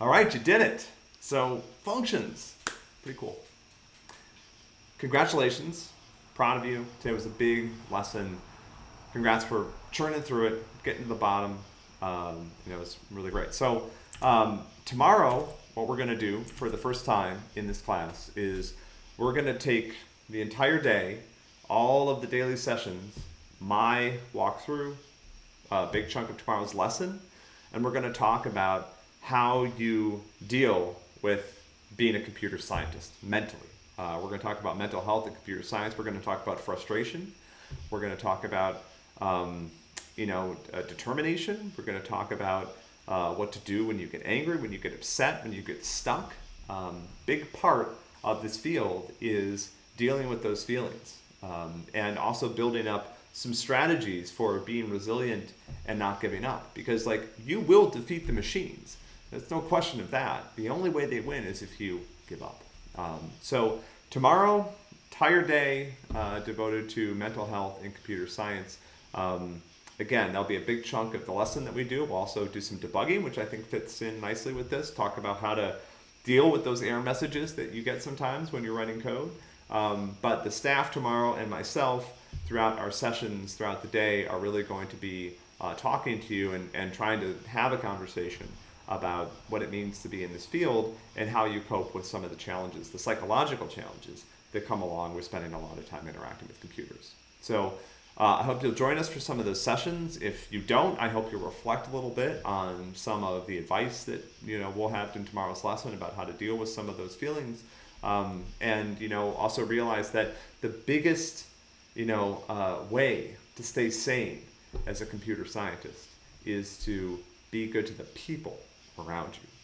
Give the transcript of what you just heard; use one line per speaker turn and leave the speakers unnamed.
All right, you did it. So functions, pretty cool. Congratulations, proud of you. Today was a big lesson. Congrats for churning through it, getting to the bottom. Um, you know, it was really great. So um, tomorrow, what we're going to do for the first time in this class is we're going to take the entire day, all of the daily sessions, my walkthrough, a big chunk of tomorrow's lesson, and we're going to talk about how you deal with being a computer scientist mentally. Uh, we're going to talk about mental health and computer science. We're going to talk about frustration. We're going to talk about, um, you know, uh, determination. We're going to talk about uh, what to do when you get angry, when you get upset, when you get stuck. Um, big part of this field is dealing with those feelings um, and also building up some strategies for being resilient and not giving up because like you will defeat the machines there's no question of that. The only way they win is if you give up. Um, so tomorrow entire day uh, devoted to mental health and computer science. Um, again that'll be a big chunk of the lesson that we do. We'll also do some debugging which i think fits in nicely with this. Talk about how to deal with those error messages that you get sometimes when you're writing code. Um, but the staff tomorrow and myself throughout our sessions throughout the day are really going to be uh, talking to you and, and trying to have a conversation about what it means to be in this field and how you cope with some of the challenges, the psychological challenges that come along with spending a lot of time interacting with computers. So uh, I hope you'll join us for some of those sessions. If you don't, I hope you'll reflect a little bit on some of the advice that you know we'll have in tomorrow's lesson about how to deal with some of those feelings. Um, and you know also realize that the biggest you know, uh, way to stay sane as a computer scientist is to be good to the people around you.